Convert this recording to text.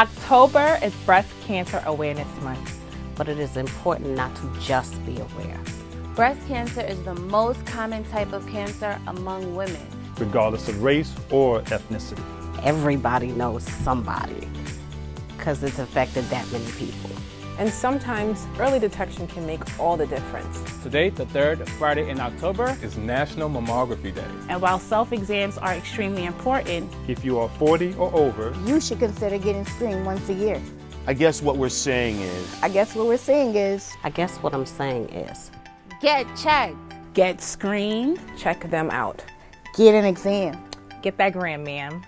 October is Breast Cancer Awareness Month. But it is important not to just be aware. Breast cancer is the most common type of cancer among women. regardless of race or ethnicity. Everybody knows somebody because it's affected that many people. And sometimes early detection can make all the difference. Today, the third Friday in October, is National Mammography Day. And while self-exams are extremely important, If you are 40 or over, you should consider getting screened once a year. I guess what we're saying is I guess what we're saying is I guess what I'm saying is Get checked. get screened, Check them out. get an exam. Get that gram, ma'am.